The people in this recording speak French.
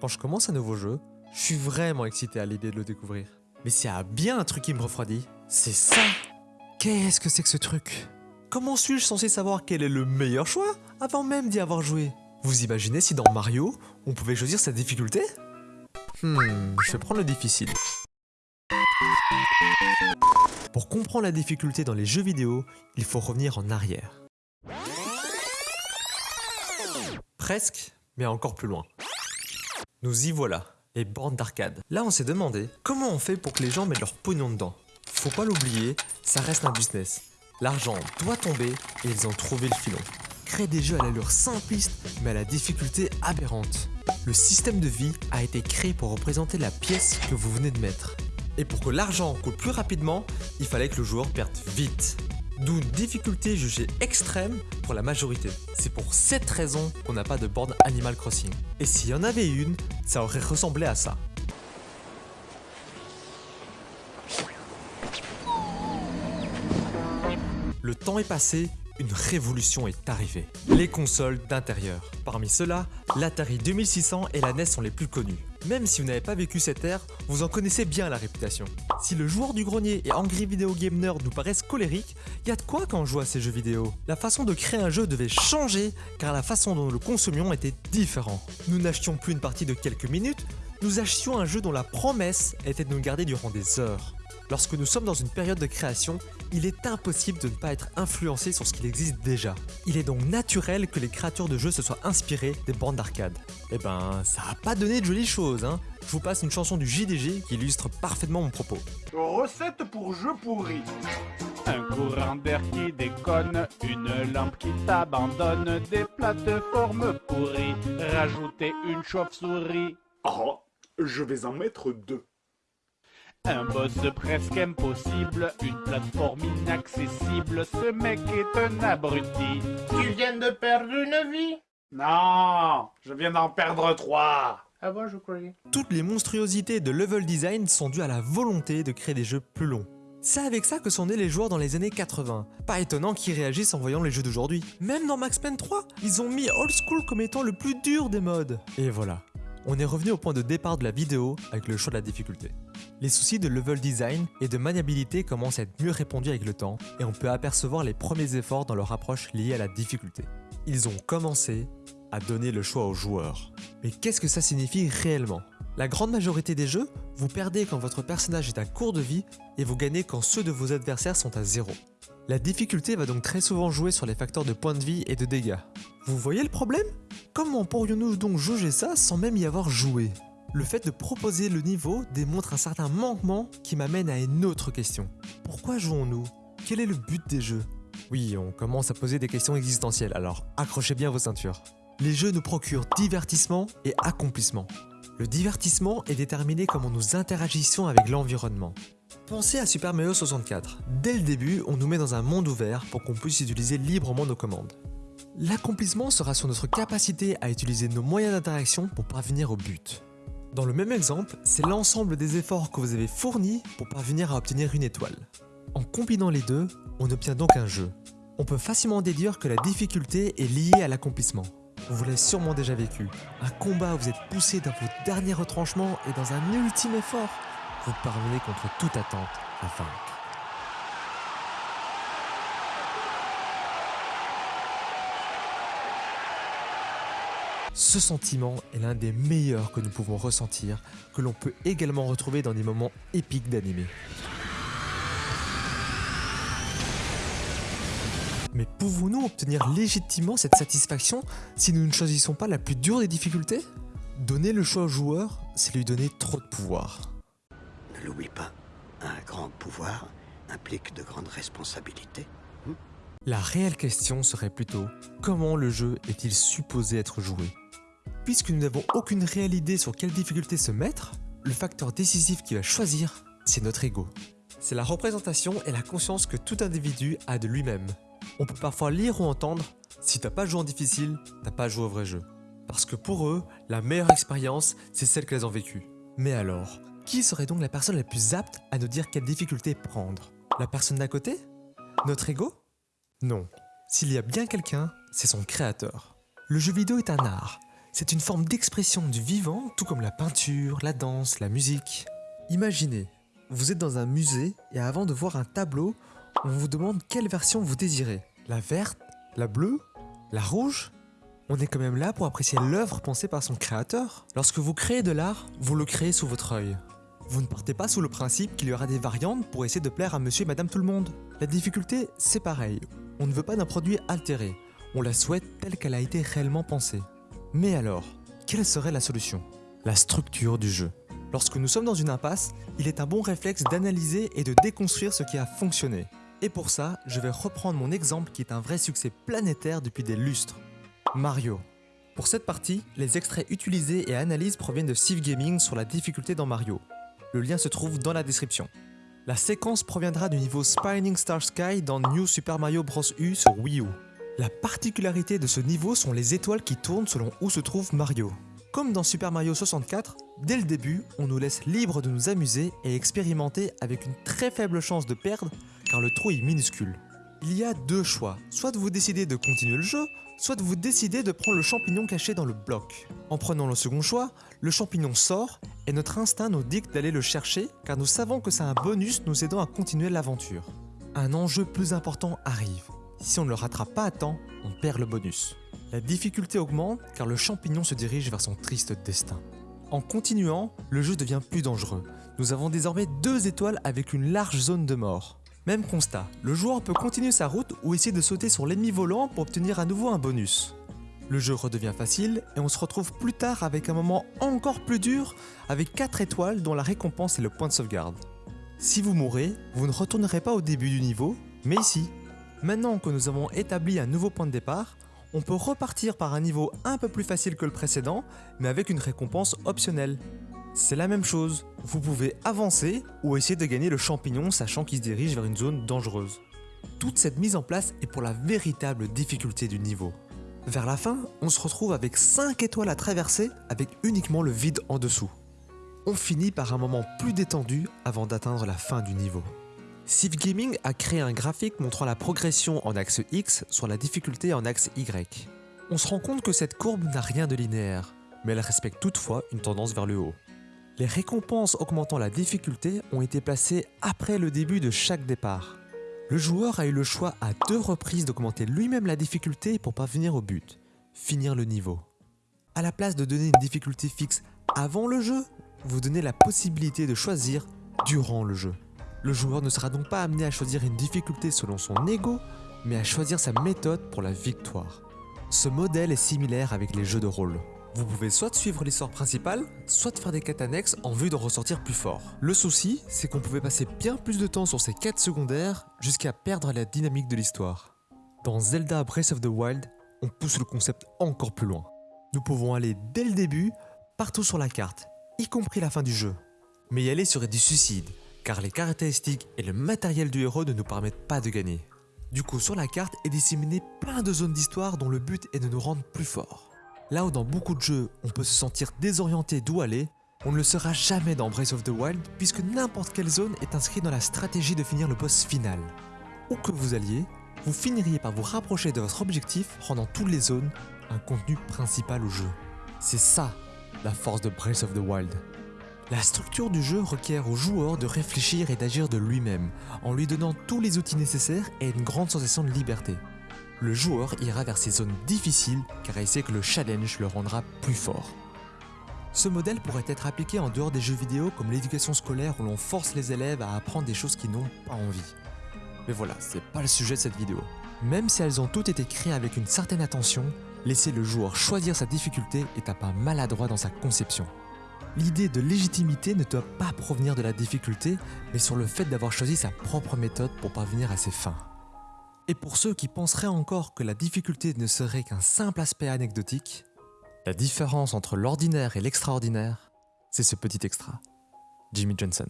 Quand je commence un nouveau jeu, je suis vraiment excité à l'idée de le découvrir. Mais s'il y a bien un truc qui me refroidit, c'est ça Qu'est-ce que c'est que ce truc? Comment suis-je censé savoir quel est le meilleur choix avant même d'y avoir joué? Vous imaginez si dans Mario, on pouvait choisir sa difficulté? Hmm, je vais prendre le difficile. Pour comprendre la difficulté dans les jeux vidéo, il faut revenir en arrière. Presque, mais encore plus loin. Nous y voilà, les bornes d'arcade. Là, on s'est demandé comment on fait pour que les gens mettent leur pognon dedans. Faut pas l'oublier, ça reste un business. L'argent doit tomber et ils ont trouvé le filon. Créer des jeux à l'allure simpliste mais à la difficulté aberrante. Le système de vie a été créé pour représenter la pièce que vous venez de mettre. Et pour que l'argent coule plus rapidement, il fallait que le joueur perde vite. D'où une difficulté jugée extrême pour la majorité. C'est pour cette raison qu'on n'a pas de borne Animal Crossing. Et s'il y en avait une, ça aurait ressemblé à ça. Le temps est passé, une révolution est arrivée. Les consoles d'intérieur. Parmi ceux-là, l'Atari 2600 et la NES sont les plus connus. Même si vous n'avez pas vécu cette ère, vous en connaissez bien la réputation. Si le joueur du grenier et Angry Video Game Nerd nous paraissent colériques, y a de quoi quand on joue à ces jeux vidéo. La façon de créer un jeu devait changer car la façon dont nous le consommions était différente. Nous n'achetions plus une partie de quelques minutes, nous achetions un jeu dont la promesse était de nous garder durant des heures. Lorsque nous sommes dans une période de création, il est impossible de ne pas être influencé sur ce qu'il existe déjà. Il est donc naturel que les créateurs de jeux se soient inspirés des bandes d'arcade. Eh ben, ça a pas donné de jolies choses, hein. Je vous passe une chanson du JDG qui illustre parfaitement mon propos. Recette pour jeu pourri. Un courant d'air qui déconne, une lampe qui t'abandonne, des plateformes pourries, rajouter une chauve-souris. Oh, je vais en mettre deux. Un boss presque impossible, une plateforme inaccessible, ce mec est un abruti. Tu viens de perdre une vie? Non, je viens d'en perdre trois. Ah bon, je croyais. Toutes les monstruosités de level design sont dues à la volonté de créer des jeux plus longs. C'est avec ça que sont nés les joueurs dans les années 80. Pas étonnant qu'ils réagissent en voyant les jeux d'aujourd'hui. Même dans Max Payne 3, ils ont mis Old School comme étant le plus dur des modes. Et voilà. On est revenu au point de départ de la vidéo avec le choix de la difficulté. Les soucis de level design et de maniabilité commencent à être mieux répondus avec le temps et on peut apercevoir les premiers efforts dans leur approche liée à la difficulté. Ils ont commencé à donner le choix aux joueurs. Mais qu'est-ce que ça signifie réellement? La grande majorité des jeux, vous perdez quand votre personnage est à court de vie et vous gagnez quand ceux de vos adversaires sont à zéro. La difficulté va donc très souvent jouer sur les facteurs de points de vie et de dégâts. Vous voyez le problème? Comment pourrions-nous donc juger ça sans même y avoir joué? Le fait de proposer le niveau démontre un certain manquement qui m'amène à une autre question. Pourquoi jouons-nous? Quel est le but des jeux? Oui, on commence à poser des questions existentielles, alors accrochez bien vos ceintures. Les jeux nous procurent divertissement et accomplissement. Le divertissement est déterminé comment nous interagissons avec l'environnement. Pensez à Super Mario 64. Dès le début, on nous met dans un monde ouvert pour qu'on puisse utiliser librement nos commandes. L'accomplissement sera sur notre capacité à utiliser nos moyens d'interaction pour parvenir au but. Dans le même exemple, c'est l'ensemble des efforts que vous avez fournis pour parvenir à obtenir une étoile. En combinant les deux, on obtient donc un jeu. On peut facilement déduire que la difficulté est liée à l'accomplissement. Vous l'avez sûrement déjà vécu. Un combat où vous êtes poussé dans vos derniers retranchements et dans un ultime effort, vous parvenez contre toute attente à vaincre. Ce sentiment est l'un des meilleurs que nous pouvons ressentir, que l'on peut également retrouver dans des moments épiques d'animé. Mais pouvons-nous obtenir légitimement cette satisfaction si nous ne choisissons pas la plus dure des difficultés? Donner le choix au joueur, c'est lui donner trop de pouvoir. Ne l'oublie pas, un grand pouvoir implique de grandes responsabilités. La réelle question serait plutôt comment le jeu est-il supposé être joué? Puisque nous n'avons aucune réelle idée sur quelle difficulté se mettre, le facteur décisif qui va choisir, c'est notre ego. C'est la représentation et la conscience que tout individu a de lui-même. On peut parfois lire ou entendre « si t'as pas joué en difficile, t'as pas joué au vrai jeu ». Parce que pour eux, la meilleure expérience, c'est celle qu'elles ont vécue. Mais alors, qui serait donc la personne la plus apte à nous dire quelle difficulté prendre? La personne d'à côté? Notre ego? Non. S'il y a bien quelqu'un, c'est son créateur. Le jeu vidéo est un art. C'est une forme d'expression du vivant, tout comme la peinture, la danse, la musique. Imaginez, vous êtes dans un musée et avant de voir un tableau, on vous demande quelle version vous désirez. La verte La bleue La rouge? On est quand même là pour apprécier l'œuvre pensée par son créateur. Lorsque vous créez de l'art, vous le créez sous votre œil. Vous ne partez pas sous le principe qu'il y aura des variantes pour essayer de plaire à monsieur et madame tout le monde. La difficulté, c'est pareil. On ne veut pas d'un produit altéré. On la souhaite telle qu'elle a été réellement pensée. Mais alors, quelle serait la solution? La structure du jeu. Lorsque nous sommes dans une impasse, il est un bon réflexe d'analyser et de déconstruire ce qui a fonctionné. Et pour ça, je vais reprendre mon exemple qui est un vrai succès planétaire depuis des lustres. Mario. Pour cette partie, les extraits utilisés et analyses proviennent de Steve Gaming sur la difficulté dans Mario. Le lien se trouve dans la description. La séquence proviendra du niveau Spinning Star Sky dans New Super Mario Bros. U sur Wii U. La particularité de ce niveau sont les étoiles qui tournent selon où se trouve Mario. Comme dans Super Mario 64, dès le début, on nous laisse libre de nous amuser et expérimenter avec une très faible chance de perdre car le trou est minuscule. Il y a deux choix, soit de vous décider de continuer le jeu, soit de vous décider de prendre le champignon caché dans le bloc. En prenant le second choix, le champignon sort et notre instinct nous dicte d'aller le chercher car nous savons que c'est un bonus nous aidant à continuer l'aventure. Un enjeu plus important arrive. Si on ne le rattrape pas à temps, on perd le bonus. La difficulté augmente car le champignon se dirige vers son triste destin. En continuant, le jeu devient plus dangereux. Nous avons désormais deux étoiles avec une large zone de mort. Même constat, le joueur peut continuer sa route ou essayer de sauter sur l'ennemi volant pour obtenir à nouveau un bonus. Le jeu redevient facile et on se retrouve plus tard avec un moment encore plus dur avec 4 étoiles dont la récompense est le point de sauvegarde. Si vous mourrez, vous ne retournerez pas au début du niveau, mais ici. Maintenant que nous avons établi un nouveau point de départ, on peut repartir par un niveau un peu plus facile que le précédent, mais avec une récompense optionnelle. C'est la même chose, vous pouvez avancer ou essayer de gagner le champignon sachant qu'il se dirige vers une zone dangereuse. Toute cette mise en place est pour la véritable difficulté du niveau. Vers la fin, on se retrouve avec 5 étoiles à traverser avec uniquement le vide en dessous. On finit par un moment plus détendu avant d'atteindre la fin du niveau. Civ Gaming a créé un graphique montrant la progression en axe X sur la difficulté en axe Y. On se rend compte que cette courbe n'a rien de linéaire, mais elle respecte toutefois une tendance vers le haut. Les récompenses augmentant la difficulté ont été placées après le début de chaque départ. Le joueur a eu le choix à deux reprises d'augmenter lui-même la difficulté pour parvenir au but, finir le niveau. À la place de donner une difficulté fixe avant le jeu, vous donnez la possibilité de choisir durant le jeu. Le joueur ne sera donc pas amené à choisir une difficulté selon son ego, mais à choisir sa méthode pour la victoire. Ce modèle est similaire avec les jeux de rôle. Vous pouvez soit suivre l'histoire principale, soit faire des quêtes annexes en vue de ressortir plus fort. Le souci, c'est qu'on pouvait passer bien plus de temps sur ces quêtes secondaires jusqu'à perdre la dynamique de l'histoire. Dans Zelda Breath of the Wild, on pousse le concept encore plus loin. Nous pouvons aller dès le début, partout sur la carte, y compris la fin du jeu. Mais y aller serait du suicide, car les caractéristiques et le matériel du héros ne nous permettent pas de gagner. Du coup, sur la carte est disséminé plein de zones d'histoire dont le but est de nous rendre plus forts. Là où dans beaucoup de jeux, on peut se sentir désorienté d'où aller, on ne le sera jamais dans Breath of the Wild puisque n'importe quelle zone est inscrite dans la stratégie de finir le boss final. Où que vous alliez, vous finiriez par vous rapprocher de votre objectif rendant toutes les zones un contenu principal au jeu. C'est ça, la force de Breath of the Wild. La structure du jeu requiert au joueur de réfléchir et d'agir de lui-même, en lui donnant tous les outils nécessaires et une grande sensation de liberté. Le joueur ira vers ces zones difficiles car il sait que le challenge le rendra plus fort. Ce modèle pourrait être appliqué en dehors des jeux vidéo comme l'éducation scolaire où l'on force les élèves à apprendre des choses qu'ils n'ont pas envie. Mais voilà, c'est pas le sujet de cette vidéo. Même si elles ont toutes été créées avec une certaine attention, laisser le joueur choisir sa difficulté est un pas maladroit dans sa conception. L'idée de légitimité ne doit pas provenir de la difficulté, mais sur le fait d'avoir choisi sa propre méthode pour parvenir à ses fins. Et pour ceux qui penseraient encore que la difficulté ne serait qu'un simple aspect anecdotique, la différence entre l'ordinaire et l'extraordinaire, c'est ce petit extra. Jimmy Johnson.